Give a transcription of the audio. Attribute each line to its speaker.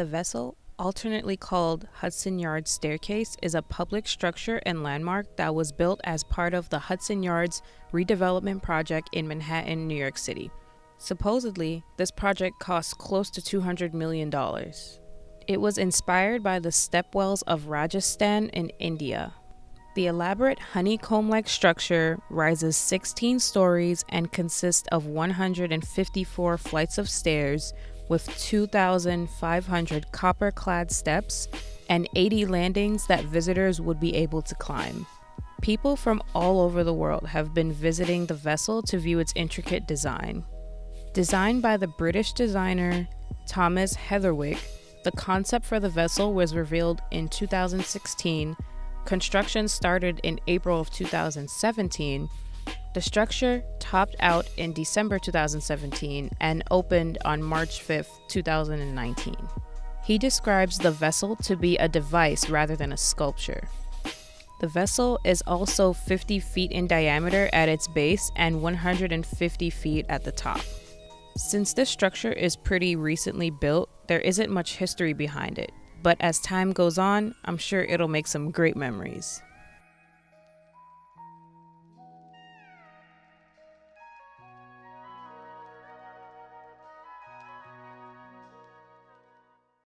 Speaker 1: The vessel, alternately called Hudson Yards Staircase, is a public structure and landmark that was built as part of the Hudson Yards redevelopment project in Manhattan, New York City. Supposedly, this project cost close to $200 million. It was inspired by the stepwells of Rajasthan in India. The elaborate honeycomb like structure rises 16 stories and consists of 154 flights of stairs with 2,500 copper clad steps and 80 landings that visitors would be able to climb. People from all over the world have been visiting the vessel to view its intricate design. Designed by the British designer Thomas Heatherwick, the concept for the vessel was revealed in 2016. Construction started in April of 2017 the structure topped out in December 2017 and opened on March 5, 2019. He describes the vessel to be a device rather than a sculpture. The vessel is also 50 feet in diameter at its base and 150 feet at the top. Since this structure is pretty recently built, there isn't much history behind it, but as time goes on, I'm sure it'll make some great memories.